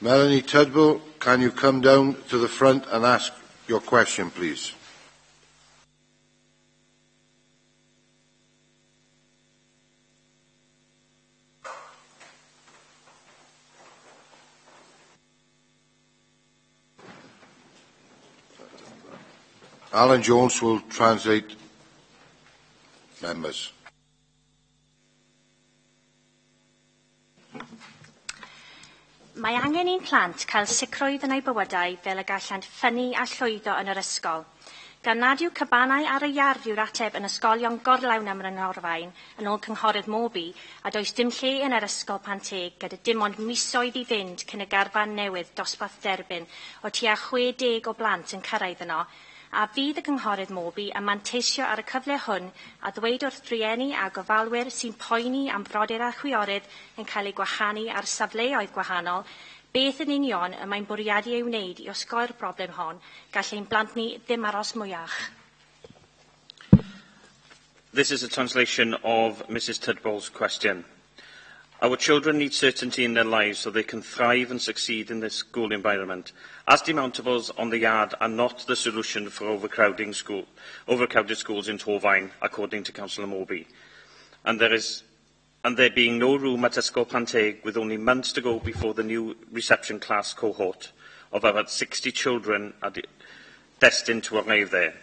Melanie Tudbull, can you come down to the front and ask your question, please? Alan Jones will translate members. Mae angen i'n plant cael sicrwydd yn eu bywydau fel y gallant ffynnu a llwyddo yn yr ysgol, gan nad yw cabanau ar y iard yw'r ateb yn ysgolion gorlawn am yr yn ôl cynghorydd Mobi, a does dim lle yn yr ysgol Panteg gyda dim ond misoedd i fynd cyn y garfan newydd dosbarth derbyn o tua chwe deg o blant yn cyrraedd yno, a fydd y Cynghorydd Moby yn manteisio ar y cyfle hwn a ddweud wrth drieni a gofalwyr sy'n poeni am brodyr a chwiorydd yn cael eu gwahanu ar safleoedd gwahanol beth yn union y mae'n bwriadu ei wneud i osgoi'r broblem hon gall ein blant ni ddim aros mwyach. This is a translation of Mrs Tudball's question. Our children need certainty in their lives so they can thrive and succeed in this school environment, as demountables on the yard are not the solution for overcrowding school, overcrowded schools in Torvine, according to Councillor Morby. And there is and there being no room at Ysgol Panteg with only months to go before the new reception class cohort of about 60 children are de destined to arrive there.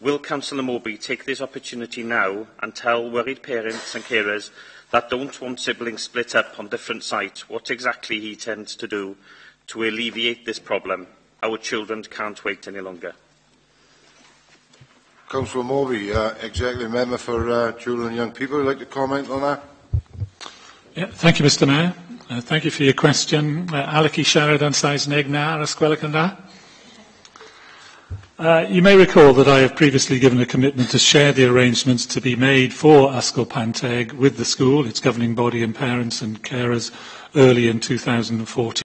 Will Councillor Moby take this opportunity now and tell worried parents and carers that don't want siblings split up on different sites what exactly he intends to do to alleviate this problem? Our children can't wait any longer. Councillor Moby, uh, Executive Member for uh, Children and Young People, would like to comment on that? Yeah, thank you, Mr Mayor. Uh, thank you for your question. Uh, Alec i siarad yn Sais Neg na ar ysgwelig yn dda? Uh, you may recall that I have previously given a commitment to share the arrangements to be made for Panteg with the school, its governing body and parents and carers early in 2014.